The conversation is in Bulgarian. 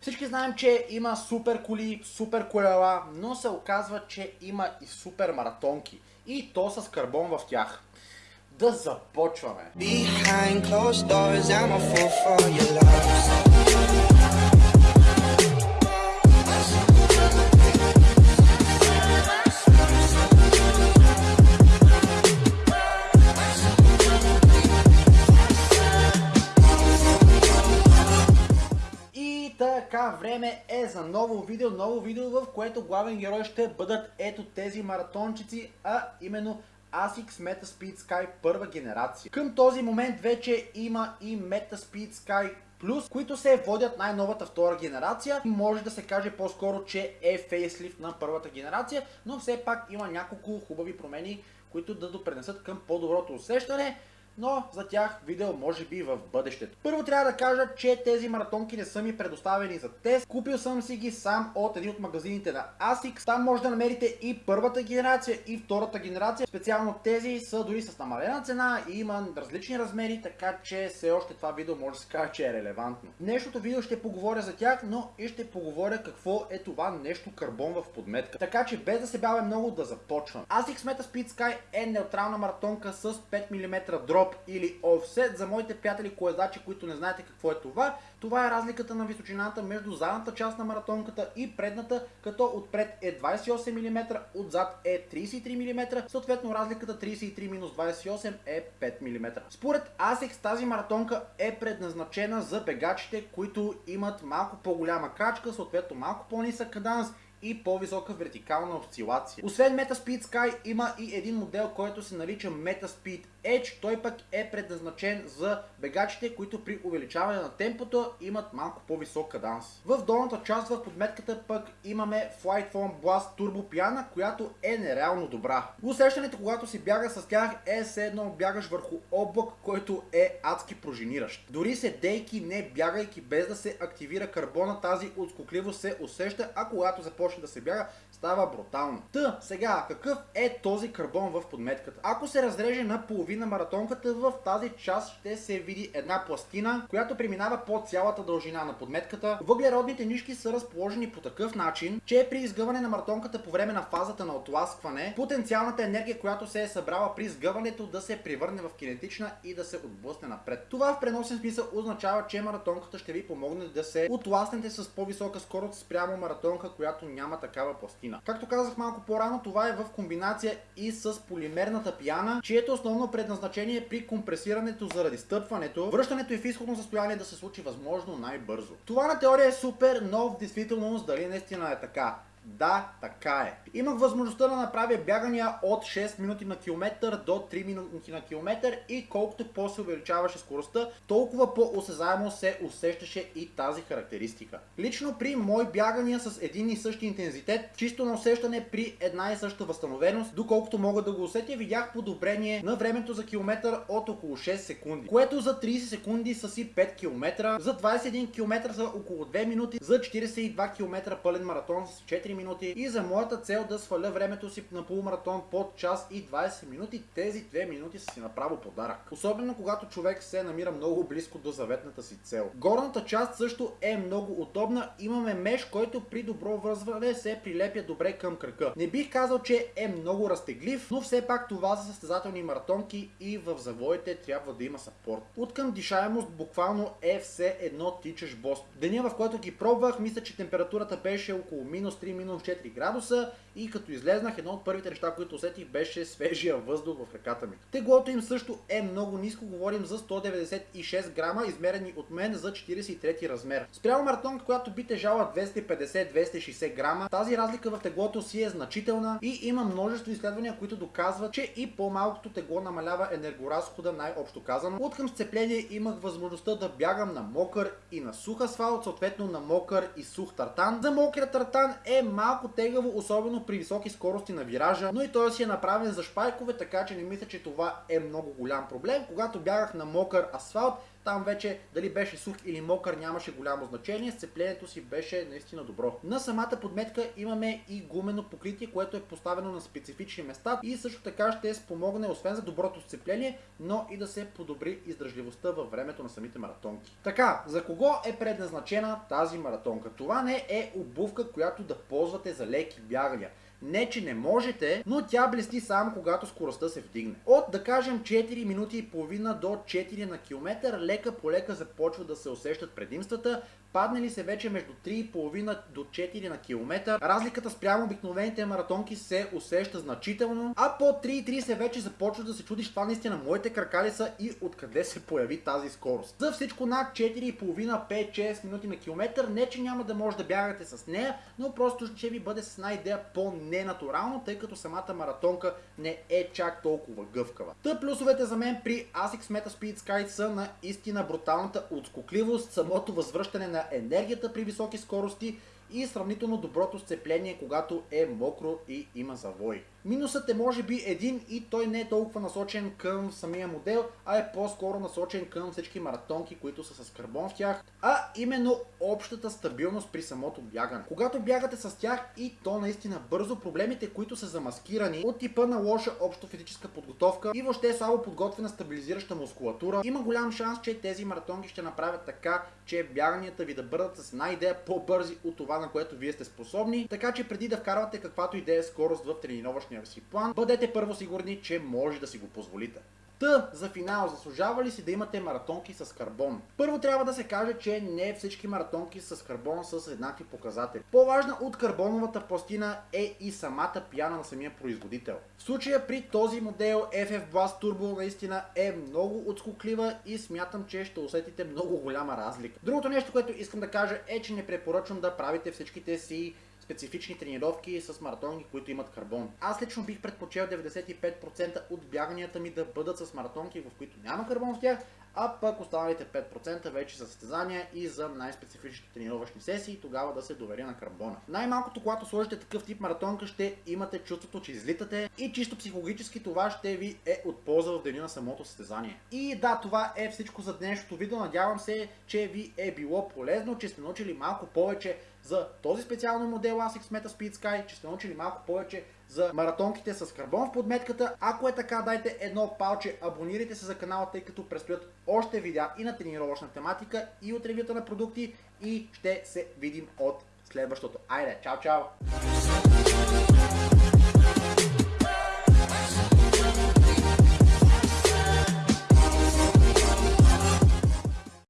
Всички знаем, че има супер коли, супер колела, но се оказва, че има и супер маратонки. И то с карбон в тях. Да започваме! Behind closed doors, I'm a fool for your love. Така, време е за ново видео, ново видео, в което главен герой ще бъдат ето тези маратончици, а именно ASICS Meta Speed Sky първа генерация. Към този момент вече има и Meta Speed Sky Plus, които се водят най-новата втора генерация. Може да се каже по-скоро, че е фейслифт на първата генерация, но все пак има няколко хубави промени, които да допренесат към по-доброто усещане но за тях видео може би в бъдещето. Първо трябва да кажа, че тези маратонки не са ми предоставени за тест. Купил съм си ги сам от един от магазините на ASICS. Там може да намерите и първата генерация и втората генерация. Специално тези са дори с намалена цена и има различни размери, така че все още това видео може да се каже, че е релевантно. Днешното видео ще поговоря за тях, но и ще поговоря какво е това нещо карбон в подметка. Така че без да се бавя много да започвам. ASICS Meta Speed Sky е неутрална маратонка с 5 мм дроп или офсет. За моите приятели коездачи, които не знаете какво е това, това е разликата на височината между задната част на маратонката и предната, като отпред е 28 мм, отзад е 33 мм, съответно разликата 33 28 е 5 мм. Според ASICS тази маратонка е предназначена за бегачите, които имат малко по-голяма крачка, съответно малко по-нисък каданс и по-висока вертикална осцилация. Освен MetaSpeed Sky има и един модел, който се нарича MetaSpeed Edge. Той пък е предназначен за бегачите, които при увеличаване на темпото имат малко по-висок каданс. В долната част в подметката пък имаме Flight Foam Blast Turbo Piana, която е нереално добра. Усещането, когато си бяга с тях е все едно бягаш върху облак, който е адски пружиниращ. Дори седейки, не бягайки без да се активира карбона, тази отскокливост се усеща, а когато започне да се бяга, става брутално. Та, сега, какъв е този карбон в подметката? Ако се разреже на половина маратонката, в тази част ще се види една пластина, която преминава по цялата дължина на подметката. Въглеродните нишки са разположени по такъв начин, че при изгъване на маратонката по време на фазата на отласкване, потенциалната енергия, която се е събрала при изгъването да се превърне в кинетична и да се отблъсне напред. Това в преносен смисъл означава, че маратонката ще ви помогне да се отласнете с по-висока скорост спрямо маратонка, която няма такава пластина. Както казах малко по-рано, това е в комбинация и с полимерната пяна, чието основно предназначение е при компресирането заради стъпването, връщането и в изходно състояние да се случи възможно най-бързо. Това на теория е супер, но в действителност дали наистина е така? Да, така е. Имах възможността да направя бягания от 6 минути на километър до 3 минути на километър и колкото по-се увеличаваше скоростта, толкова по-осезаемо се усещаше и тази характеристика. Лично при мои бягания с един и същи интензитет, чисто на усещане при една и съща възстановеност, доколкото мога да го усетя, видях подобрение на времето за километър от около 6 секунди, което за 30 секунди са си 5 км, за 21 км за около 2 минути, за 42 км пълен маратон с 4 минути и за моята цел да сваля времето си на полумаратон под час и 20 минути, тези 2 минути са си направо подарък. Особено когато човек се намира много близко до заветната си цел. Горната част също е много удобна. Имаме меш, който при добро връзване се прилепя добре към кръка. Не бих казал, че е много разтеглив, но все пак това са състезателни маратонки и в завоите трябва да има сапорт. От към дишаемост буквално е все едно тичаш бост. Деня в който ги пробвах, мисля, че температурата беше около минус 3 минус 4 градуса и като излезнах, едно от първите неща, които усетих беше свежия въздух в ръката ми. Теглото им също е много ниско, говорим за 196 грама, измерени от мен за 43 размер. Спрямо маратонка, която би тежала 250-260 грама, тази разлика в теглото си е значителна и има множество изследвания, които доказват, че и по-малкото тегло намалява енергоразхода, най-общо казано. От към сцепление имах възможността да бягам на мокър и на сух асфалт, съответно на мокър и сух тартан. За мокрия тартан е малко тегаво, особено при високи скорости на виража, но и той си е направен за шпайкове, така че не мисля, че това е много голям проблем. Когато бягах на мокър асфалт, Там вече дали беше сух или мокър нямаше голямо значение, сцеплението си беше наистина добро. На самата подметка имаме и гумено покритие, което е поставено на специфични места и също така ще спомогне освен за доброто сцепление, но и да се подобри издържливостта във времето на самите маратонки. Така, за кого е предназначена тази маратонка? Това не е обувка, която да ползвате за леки бягания. Не, че не можете, но тя блести само когато скоростта се вдигне. От да кажем 4 минути и половина до 4 на километър, лека по лека започва да се усещат предимствата, паднали се вече между 3,5 до 4 на километър. Разликата спрямо обикновените маратонки се усеща значително, а по 3,30 вече започва да се чудиш това наистина моите крака ли са и откъде се появи тази скорост. За всичко над 4,5-5-6 минути на километър, не че няма да може да бягате с нея, но просто ще ви бъде с една идея по-ненатурално, тъй като самата маратонка не е чак толкова гъвкава. Та плюсовете за мен при ASICS Meta Speed Sky са наистина бруталната отскокливост, самото възвръщане на енергията при високи скорости и сравнително доброто сцепление, когато е мокро и има завой. Минусът е може би един и той не е толкова насочен към самия модел, а е по-скоро насочен към всички маратонки, които са с карбон в тях, а именно общата стабилност при самото бягане. Когато бягате с тях и то наистина бързо, проблемите, които са замаскирани от типа на лоша общо физическа подготовка и въобще слабо подготвена стабилизираща мускулатура, има голям шанс, че тези маратонки ще направят така, че бяганията ви да бъдат с една идея по-бързи от това, на което вие сте способни, така че преди да вкарвате каквато идея скорост в тренировъчния си план, бъдете първо сигурни, че може да си го позволите. Та, за финал, заслужава ли си да имате маратонки с карбон? Първо трябва да се каже, че не всички маратонки с карбон са с еднакви показатели. По-важна от карбоновата пластина е и самата пяна на самия производител. В случая при този модел FF Blast Turbo наистина е много отскоклива и смятам, че ще усетите много голяма разлика. Другото нещо, което искам да кажа е, че не препоръчвам да правите всичките си специфични тренировки с маратонки, които имат карбон. Аз лично бих предпочел 95% от бяганията ми да бъдат с маратонки, в които няма карбон в тях, а пък останалите 5% вече за състезания и за най-специфичните тренировъчни сесии, тогава да се доверя на карбона. Най-малкото, когато сложите такъв тип маратонка, ще имате чувството, че излитате и чисто психологически това ще ви е от полза в деня на самото състезание. И да, това е всичко за днешното видео. Надявам се, че ви е било полезно, че сте научили малко повече за този специално модел ASICS Meta Speed Sky, че сте научили малко повече за маратонките с карбон в подметката. Ако е така, дайте едно палче, абонирайте се за канала, тъй като предстоят още видеа и на тренировъчна тематика, и от ревюта на продукти и ще се видим от следващото. Айде, чао, чао!